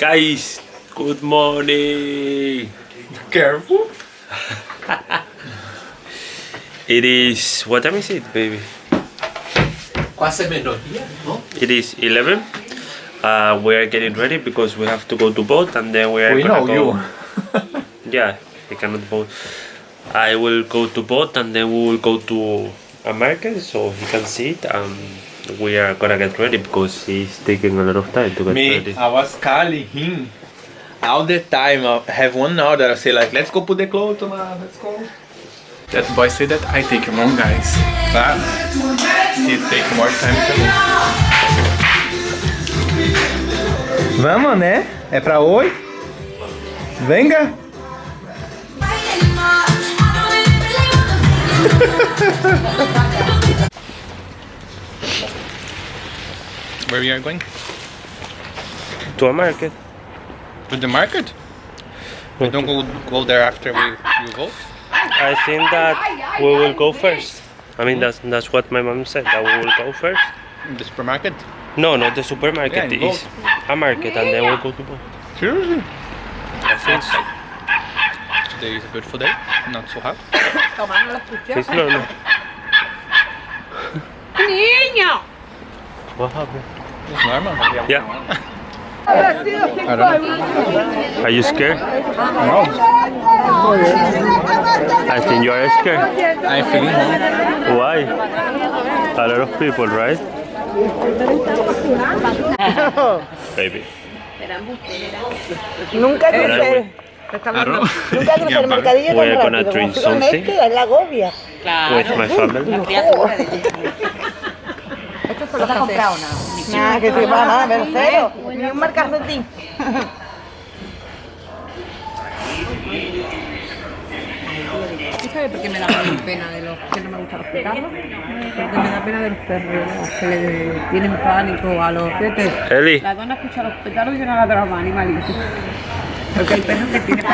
Guys, good morning. Careful. It is what time is it, baby? ¿no? It is 11. Uh, we are getting ready because we have to go to boat and then we are We gonna know go. you. Yeah, I cannot boat. I will go to boat and then we will go to a market so he can see it and we are gonna get ready because he's taking a lot of time to get Me, ready. I was calling him all the time. I have one hour that I say like, let's go put the clothes tomorrow, let's go. That boy said that I take long guys, but he take more time to me. Vamos, né? É pra hoje? Venga! Where we are going? To a market. To the market? We don't go, go there after we, we vote? I think that we will go first. I mean that's that's what my mom said that we will go first. In the supermarket? No, not the supermarket. Yeah, in is a market and then we'll go to boat. Seriously? I think so. Today is a beautiful day, not so hot. It's normal. Niño. What happened? It's normal. Yeah. I don't know. Are you scared? No, I think you are scared. I'm feeling home. Why? A lot of people, right? Baby. Nunca crucé, Claro. nunca crucé el mercadillo tan rápido. drink Como con something. este, es la agobia. With my family. ¿No te has comprado nada? Nada, que te va nada, cero. Ni un marcacetín. ¿Tú sabes por qué me da pena de los que no me gustan los perros? Porque me da pena de los perros que le tienen pánico a los fíjate, Eli, La dona escucha los petardos y yo no la drama, animalito. Porque hay perros que tienen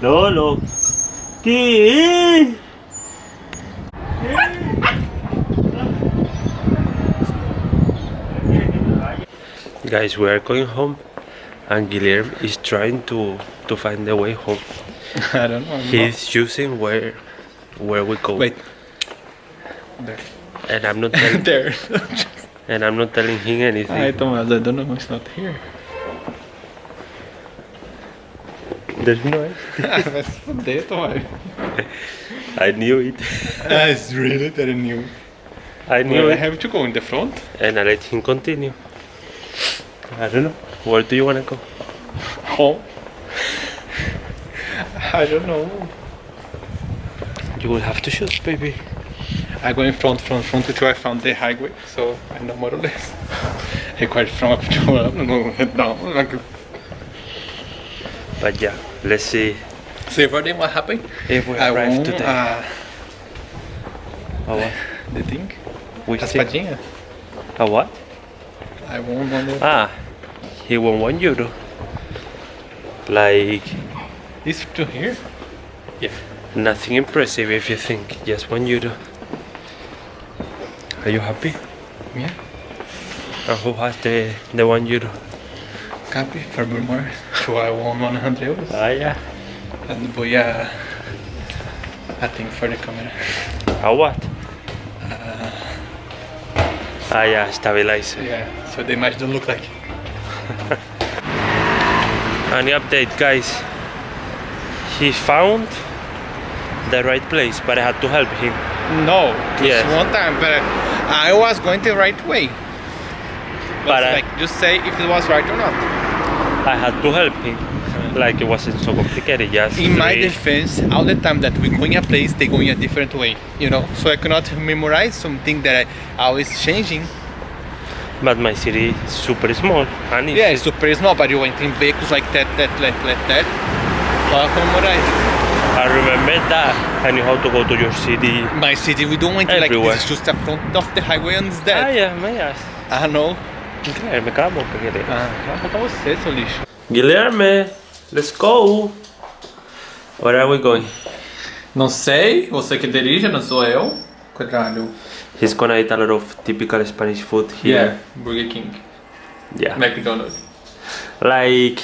Lolo. ¿Qué? Guys, we are going home and Guilherme is trying to to find the way home. I don't know. He's choosing where where we go. Wait. There. And I'm not telling There. and I'm not telling him anything. Ay, Tomás, I don't know. It's not here. There's no Mas fodeu, Tomás. I knew it. It's really that I knew. I knew Well, I have to go in the front. And I let him continue. I don't know. Where do you wanna go? Home. I don't know. You will have to choose, baby. I go in front, front, front until I found the highway, so I know more or less. I quite from up to up, no, down. Like, But yeah, let's see See so everything what happened? if we I arrive won today. uh, a what? the thing, Which? A what? I won one of Ah, he won one euro. Like These two here. Yeah. nothing impressive if you think. Just one euro. Are you happy? Yeah. And who has the the one you one euro? Copy for more. So I won 100 euros. Ah, yeah. And voy a, a thing for the camera. A what? Ah, yeah, stabilizer. Yeah. So the image don't look like. Any update, guys? He found the right place, but I had to help him. No. Just Yes. one time, but I was going the right way. But But I- like, just say if it was right or not. I had to help him. Like it wasn't so complicated. Just In my defense, all the time that we go in a place, they go in a different way, you know. So I cannot memorize something that I always changing. But my city is super small and it's Yeah, it's super small, but you went in vehicles like that, that, that, like that. So I can memorize. I remember that and knew how to go to your city. My city, we don't went like Everywhere. this. It's just the front of the highway and it's Ah, that. yeah, my ass. I know. Guilherme, cala a boca, Guilherme. Ah, vai faltar você, seu lixo. Guilherme, let's go. Where are we going? Não sei, você que dirige, não sou eu. Caralho. He's gonna eat a lot of typical Spanish food here. Burger King, Yeah. McDonald's. like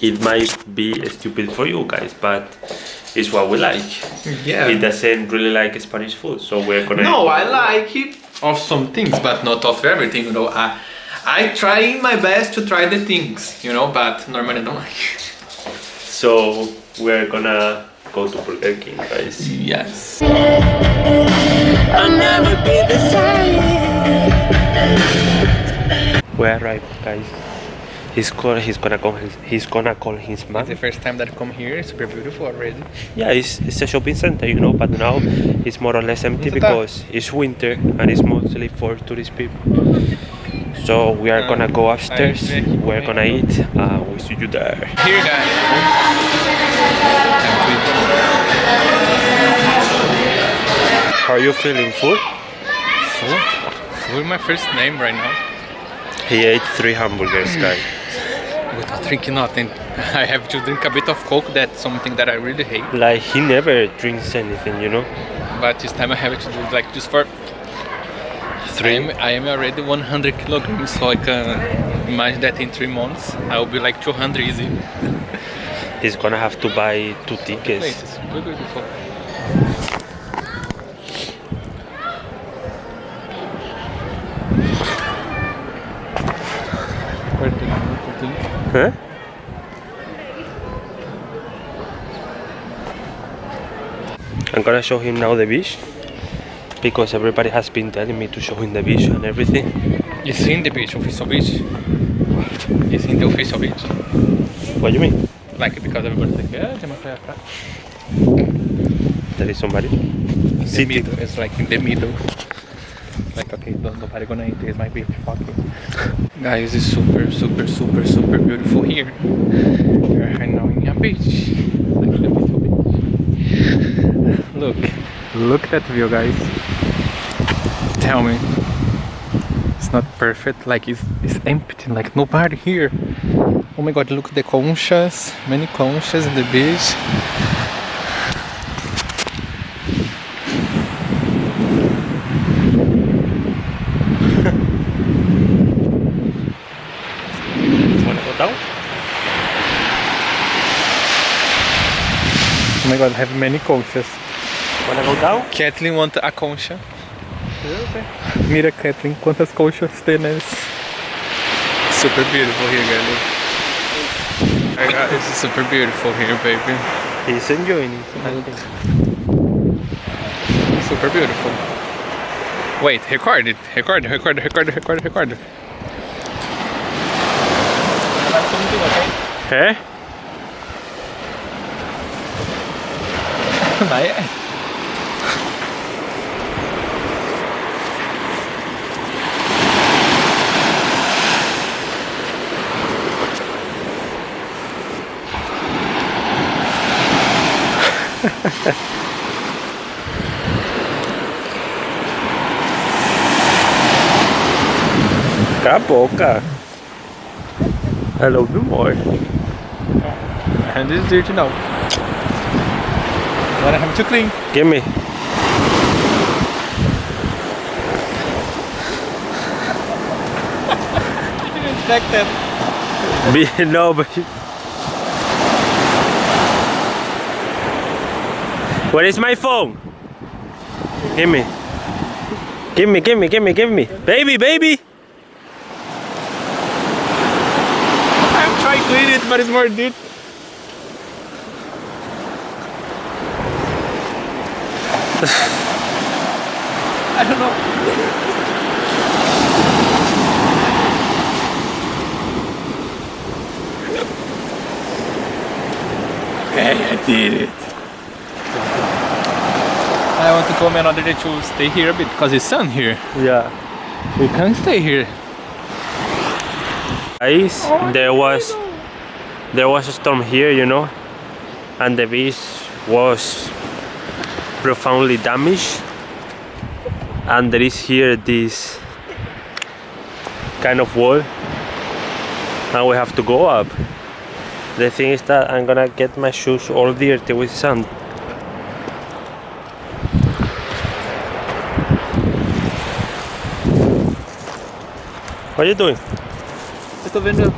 it might be stupid for you guys, but it's what we like. Yeah. He doesn't really like Spanish food, so we're gonna. No, I like it of some things, but not of everything. You know, I I try my best to try the things, you know, but normally I don't like. So we're gonna go to Burger King, guys. Yes. We arrived, guys. He's call, he's gonna call his, he's gonna call his mom. It's the first time that I come here. It's super beautiful already. Yeah, it's, it's a shopping center, you know, but now it's more or less empty because it's winter and it's mostly for tourist people. So we are gonna go upstairs. We're gonna eat. Uh, see you there. Here, guys. How are you feeling? Full? Full. Full is my first name right now. He ate three hamburgers, hmm. guys. Without drinking nothing. I have to drink a bit of coke. That's something that I really hate. Like he never drinks anything, you know. But this time I have to do like just for Three. I am, I am already 100 kilograms, so I can imagine that in three months I will be like 200 easy. He's gonna have to buy two tickets. is super beautiful. Huh? I'm gonna show him now the beach because everybody has been telling me to show him the beach and everything. You seen the beach, of official beach? You in the official beach? What do you mean? Like because everybody's like, yeah, uma praia pra-" There is somebody. In the middle, it's like in the middle. Like okay, don't nobody gonna enter it's my beach, fuck you. Guys, it's super, super, super, super beautiful here. We're right now in a beach. Like the beautiful beach. Look, look at that view, guys. Tell me, it's not perfect. Like it's it's empty. Like nobody here. Oh my God! Look at the conchas. Many conchas in the beach. Wanna go down? Oh my God! I have many conchas. Wanna go down? Kathleen want a concha. Mira, Kathleen, quantas conchas tem nesse. Super beautiful here, guys. Look. I got- It's super beautiful here, baby. He's enjoying it. I think. Super beautiful. Wait, record it. Record, record, record, record, record. Eh? Vai. Cala a boca. I love you more. And this is dirty now. But I have to clean. Give me. That. No, but. Where is my phone? Give me. Give me, give me, give me, give me. Baby, baby. I'm trying to clean it, but it's more dirty. I don't know. Okay, I did it. I want to come another day to stay here a bit because it's sun here. Yeah. We can't stay here. Guys, oh, there was there was a storm here, you know, and the beach was profoundly damaged. And there is here this kind of wall, and we have to go up. The thing is that I'm gonna get my shoes all dirty with sand. What are you doing? Eu tô vendo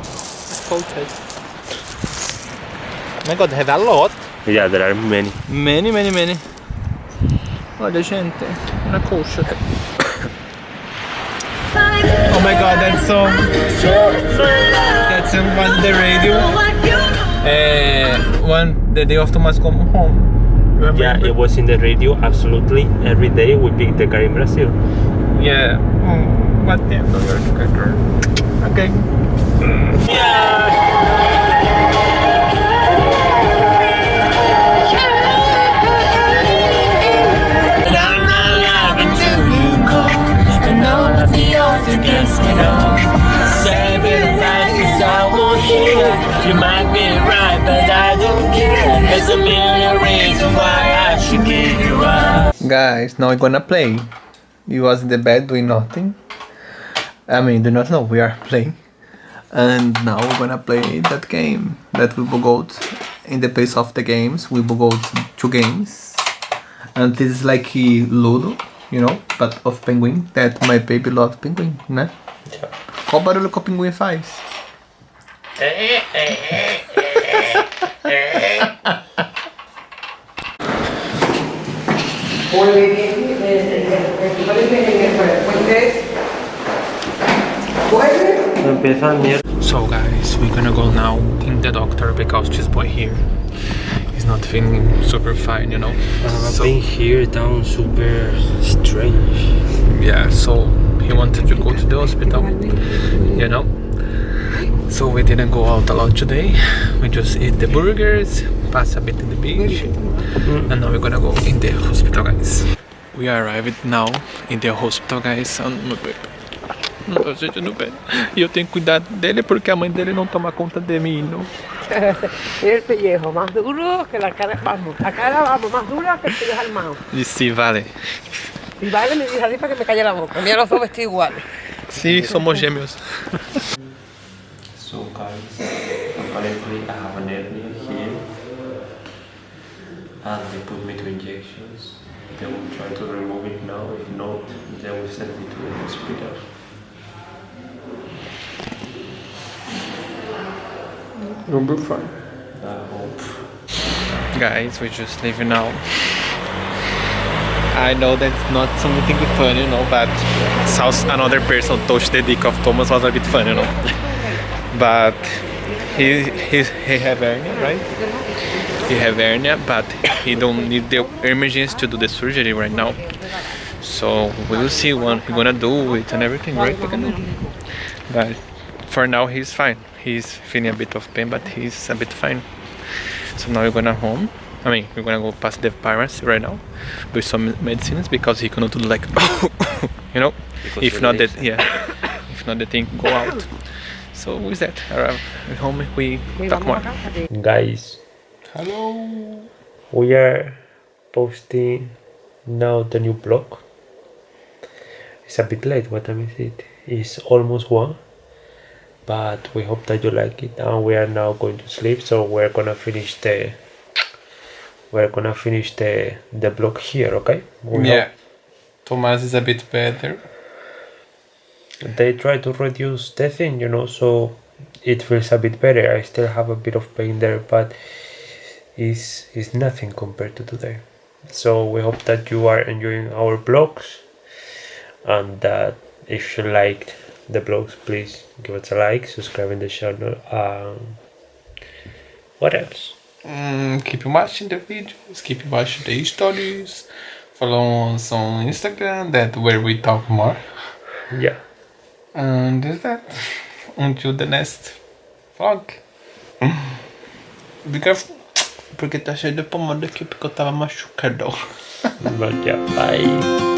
coaches. Oh my god, have a lot. Yeah, there are many. Many, many, many. Olha, gente, una coach. oh my god, that song. That song was on the radio. Uh, one the day of Thomas come home. Remember? Yeah, it was in the radio absolutely every day. We picked the car in Brazil. Yeah. Oh, what the no, you're a good girl. Okay. You might be right, but I don't care. There's a million reasons why I should give you up. Guys, now we're gonna play. He was in the bed doing nothing. I mean, do not know, we are playing. And now we're gonna play that game that we will go in the pace of the games. We will go to two games. And this is like a Ludo, you know, but of penguin. That my baby loves penguin, né? Qual barulho que o pinguim faz? Empieza el. So guys, we're gonna go now in the doctor because this boy here is not feeling super fine, you know. So- Being here down super strange. Yeah, so he wanted to go to the hospital, you know. So we didn't go out a lot today. We just ate the burgers, pass a bit in the beach, and now we're gonna go in the hospital, guys. We arrived now in the hospital, guys. Ah, meu bebê. Não tô sentindo bem. E eu tenho que cuidar dele porque a mãe dele não toma conta de mim, não. El pellejo más duro que la cara, vamos, la cara vamos, más dura que el pellejo armado. E se vale. Y vale, me dice así para que me calle la boca. Mira los dos vestidos iguales. Sim, somos gêmeos. So guys, apparently I have an hernia here and they put me to injections. They will try to remove it now, if not, they will send me to the hospital. You'll be fine. I hope. Guys, we're just leaving now. I know that's not something funny, you know, but how another person touched the dick of Thomas was a bit funny, you know. But he he he have hernia, right? He have hernia, but he don't need the emergency to do the surgery right now. So we will see what he's gonna do it and everything, right? But for now he's fine. He's feeling a bit of pain, but he's a bit fine. So now we're gonna home. I mean, we're gonna go past the pharmacy right now with some medicines because he cannot do like, you know, Because if not that, yeah, if not the thing go out. So with that, arrive at home we Y talk more. a casa. que- Guys, Hello. we are posting now the new blog. It's a bit late, what time is it? It's almost one. But we hope that you like it and we are now going to sleep so we're gonna finish the we're gonna finish the the blog here, okay? We Yeah, Thomas is a bit better. They try to reduce the thing, you know, so it feels a bit better. I still have a bit of pain there, but it's, it's nothing compared to today. So we hope that you are enjoying our blogs and that if you liked the blogs, please give us a like, subscribe in the channel. Um, what else? Mm, keep watching the videos, keep watching the stories. Follow us on Instagram, that where we talk more. Yeah. And is that until the next vlog. Be careful, porque tá cheio de pomada aqui porque eu tava machucado. Bye.